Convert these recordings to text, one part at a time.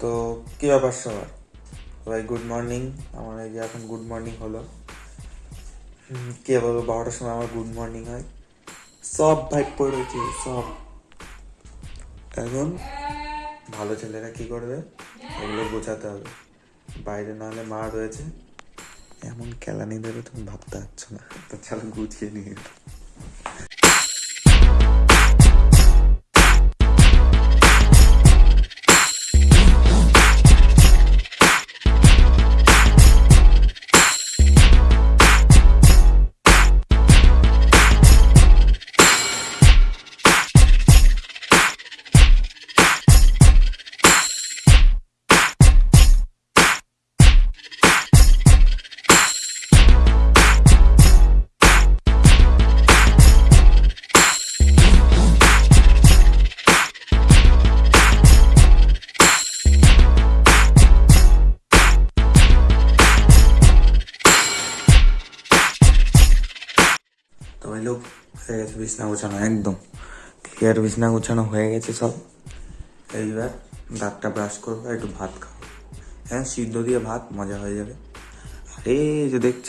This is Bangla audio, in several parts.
তো কী ব্যাপার সবার? ভাই গুড মর্নিং আমার এই যে এখন গুড মর্নিং হলো। কে বলব, বারোটার সময় আমার গুড মর্নিং হয়। সব ভাই পড়েছে সব। এখন ভালো ছেলেরা কি করবে? এগুলো বোঝাতে হবে। বাইরে না হলে মা রয়েছে। এমন খেলা কেলানি দেবে তুমি ভাবতে পারছ না। তো চলো গুছিয়ে নিয়ে লোক হয়ে গেছে বিছনা গোছানো, একদম ক্লিয়ার বিছনা গোছানো হয়ে গেছে সব। এইবার দাঁতটা ব্রাশ করব, একটু ভাত খাব। হ্যাঁ সিদ্ধ দিয়ে ভাত, মজা হয়ে যাবে। আরে যে দেখছ?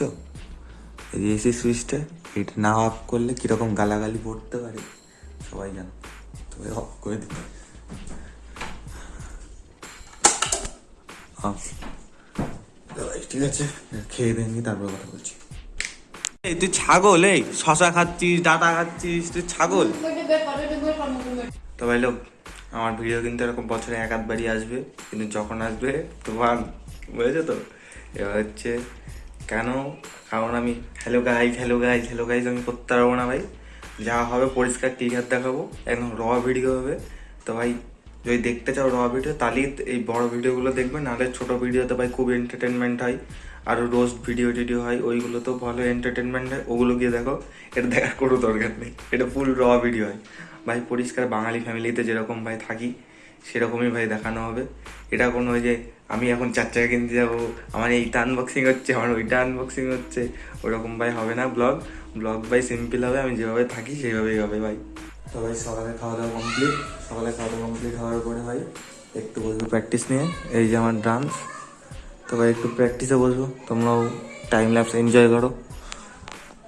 এই যে এসি সুইচটা এটা না অফ করলে কীরকম গালাগালি পড়তে পারে? সবাই জানো। তবে অফ করে দিতে ঠিক আছে, খেয়ে দেয়নি তারপর কথা বলছি। তুই ছাগল, এই শশা খাচ্ছিস, ডাটা খাচ্ছিস, তুই ছাগল। তো ভাই লোক, আমার ভিডিও কিন্তু এরকম বছরে এক আধবারই আসবে, কিন্তু যখন আসবে তোমার বুঝেছ তো? এবার হচ্ছে, কেন? কারণ আমি hello guys hello guys hello guys আমি করতে পারব না ভাই। যা হবে পরিষ্কার ক্লিয়ার দেখাবো, একদম র ভিডিও হবে। তো ভাই, যদি দেখতে চাও র ভিডিও তাহলেই এই বড় ভিডিওগুলো দেখবে, নাহলে ছোট ভিডিওতে ভাই খুব এন্টারটেনমেন্ট হয়। আর রোস্ট ভিডিও টিডিও হয়, ওইগুলো তো ভালো এন্টারটেনমেন্ট হয় ওগুলো গিয়ে দেখো এটা দেখার কোনো দরকার নেই। এটা ফুল র ভিডিও হয়। ভাই, পরিষ্কার বাঙালি ফ্যামিলিতে যেরকম ভাই থাকি, সেরকমই ভাই দেখানো হবে। এটা কোনো যে, আমি এখন চার চাকা কিনতে যাব, আমার এইটা আনবক্সিং হচ্ছে, আমার ওইটা আনবক্সিং হচ্ছে, ওরকম ভাই হবে না ব্লগ ব্লগ ভাই সিম্পল হবে, আমি যেভাবে থাকি সেইভাবেই হবে ভাই। তো ভাই, সকালে খাওয়া দাওয়া কমপ্লিট সকালে খাওয়া দাওয়া কমপ্লিট হওয়ার পরে ভাই, একটু বলব প্র্যাকটিস নিয়ে। এই যে আমার ডান্স তো ভাই, একটু প্র্যাকটিসে বসবো। তোমরাও টাইম ল্যাপস এনজয় করো।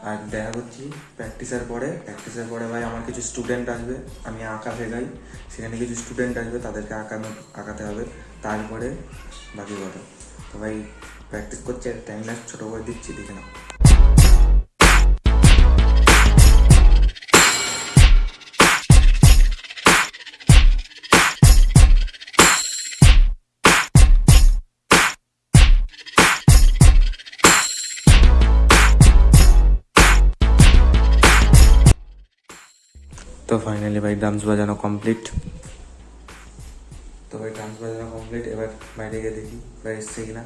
আর দেখা করছি প্র্যাকটিসের পরে। প্র্যাকটিসের পরে ভাই, আমার কিছু স্টুডেন্ট আসবে। আমি আঁকা শেখাই সেখানে কিছু স্টুডেন্ট আসবে, তাদেরকে আঁকানো, আঁকাতে হবে। তারপরে বাকি কথা। তো ভাই প্র্যাকটিস করছে টাইম ল্যাপস ছোটো করে দিচ্ছি, দেখে নাও। তো ফাইনালি ভাই ডান্স বাজানো কমপ্লিট তো ভাই ডান্স বাজানো কমপ্লিট এবার বাইরে গিয়ে দেখি ওরা এসছে কিনা।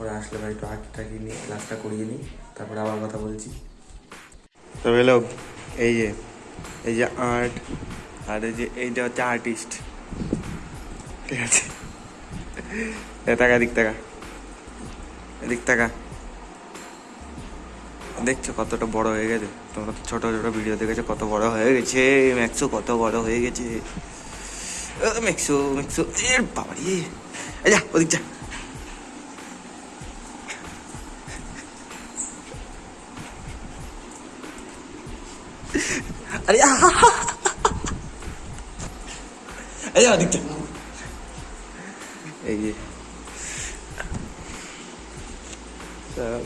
ওরা আসলে ভাই একটু আঁকি টাকি নিই ক্লাসটা করিয়ে নিই, তারপরে আবার কথা বলছি। তো হলো, এই যে এই যে আর্ট আর এই যে এইটা হচ্ছে আর্টিস্ট ঠিক আছে? টাকা দিক টাকা এদিক টাকা দেখছ কতটা বড় হয়ে গেছে? তোমরা ছোট ছোট ভিডিও দেখেছ, কত বড় হয়ে গেছে ম্যাক্সো কত বড় হয়ে গেছে। ম্যাক্সো ম্যাক্সো এর বাবারি। যা, ওদিক যা। আরে! এই ওদিক এই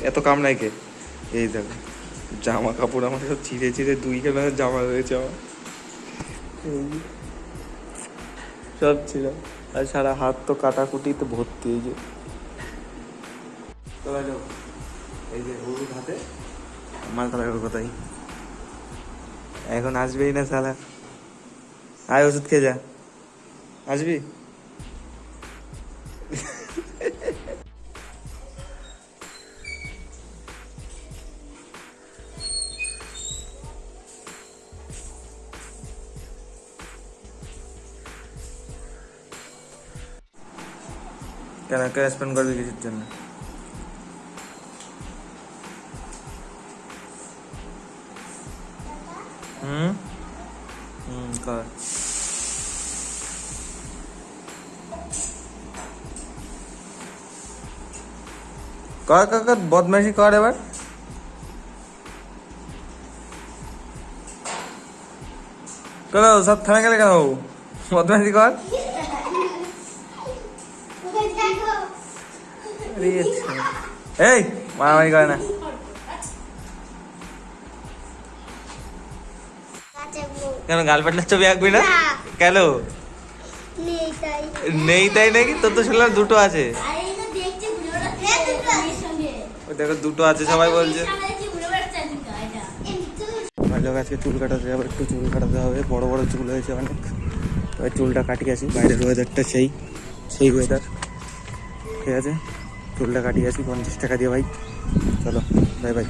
এত কাম নাই কে? এই দেখো। জামা কাপড় আমার সব ছিঁড়ে ছিঁড়ে দুই খানা জামা রয়েছে আমার। সব ছিল। আর সারা হাত তো কাটাকুটি তো ভর্তি এই যে। এই যে হাতে কালার কোথায় এখন আসবেই না সালা। আয় ওষুধ খেয়ে যা। আসবি? क्या क्या स्पेंड कर दीजिए जन हम्म? हम्म कर. कर कर कर बहुत मैसी कर एबार कर सब थाने के लिए कर बहुत मैसी कर. এই মারামারি করে না। কেন গার্লফ্রেন্ডের ছবি আঁকবি না। কেন? নেই তাই। নাকি? তোর তো শুনলাম দুটো আছে। দেখো দুটো আছে সবাই বলছে। ভালো আজকে চুল কাটাতে যাব একটু চুল কাটাতে হবে। বড় বড় চুল হয়েছে অনেক। এবার চুলটা কাটিয়ে আসি। বাইরের ওয়েদারটা সেই সেই ওয়েদার ঠিক আছে? চুলটা কাটিয়ে আসি, পঞ্চাশ টাকা দিয়ে ভাই। চলো বাই বাই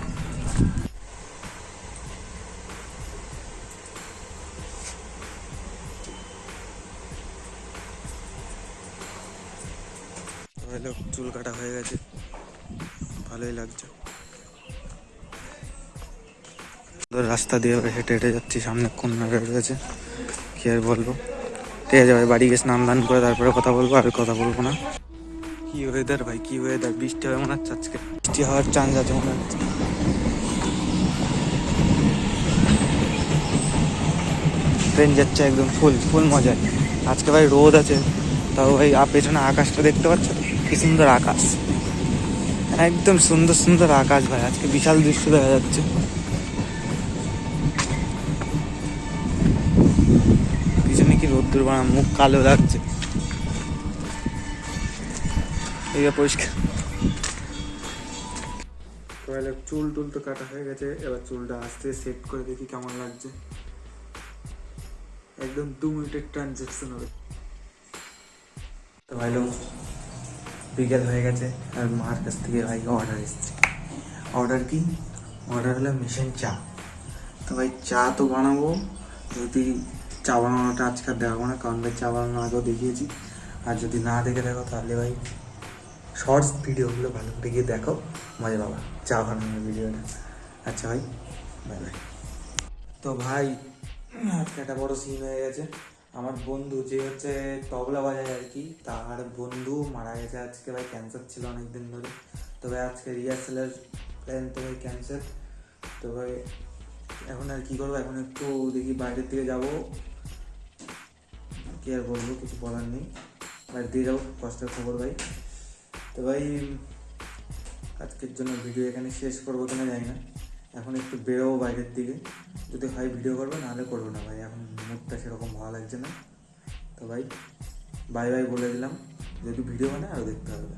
চুল কাটা হয়ে গেছে। ভালোই লাগছে। রাস্তা দিয়ে হেঁটে হেঁটে যাচ্ছি, সামনে কন্যা রয়েছে। কি আর বলব? ঠিক আছে ভাই, বাড়ি গিয়ে স্নান দান করে তারপরে কথা বলব, আর কথা বলব না। কি ওয়েদার ভাই, কি ওয়েদার বৃষ্টি হবে মনে হচ্ছে আজকে। বৃষ্টি হওয়ার চান্স আছে মনে হচ্ছে। ট্রেন যাচ্ছে একদম ফুল ফুল মজা আজকে ভাই রোদ আছে, তাও ভাই পেছনে আকাশটা দেখতে পাচ্ছ? কি সুন্দর আকাশ। একদম সুন্দর সুন্দর আকাশ ভাই, আজকে বিশাল দৃশ্য দেখা যাচ্ছে। পিছনে কি রোদ্দুর বানা মুখ কালো লাগছে। যে পরিষ্কার। তাহলে চুল টুল তো কাটা হয়ে গেছে, এবার চুলটা আস্তে সেট করে দেখি কেমন লাগছে। একদম দু মিনিটের ট্রানজেকশন হবে। তো ভাই লোক, বিকেল হয়ে গেছে, আর মার কাছ থেকে ভাই অর্ডার এসছে। অর্ডার কি? অর্ডার হলো মিশন চা। তো ভাই চা তো বানাবো, যদি চা বানানোটা আজকে দেখাবো না, কারণ ভাই চা বানানো আগেও দেখিয়েছি। আর যদি না দেখে দেখো তাহলে ভাই শর্টস ভিডিওগুলো ভালো করে গিয়ে দেখো। মজা বাবা চা বানানোর ভিডিওটা। আচ্ছা ভাই বাই বাই তো ভাই, আজকে একটা বড় সিন হয়ে গেছে। আমার বন্ধু যে হচ্ছে তবলা বাজায় আর কি, তার বন্ধু মারা গেছে আজকে ভাই ক্যান্সার ছিল অনেকদিন ধরে। তো ভাই, আজকে রিহার্সালের প্ল্যান তো ভাই ক্যান্সেল তো ভাই, এখন আর কি করব? এখন একটু দেখি বাইরের দিকে যাব। কি আর বলব, কিছু বলার নেই। বাইরের দিকে যাব কষ্টের খবর ভাই। তো ভাই, আজকের জন্য ভিডিও এখানে শেষ করব কিনা জানি না। এখন একটু বেরোবো বাইরের দিকে। যদি হয় ভিডিও করব, নাহলে করব না ভাই। এখন মুখটা সেরকম ভালো লাগছে না। তো ভাই, বাই বাই বলে দিলাম। যদি ভিডিও বানায় আরও দেখতে হবে।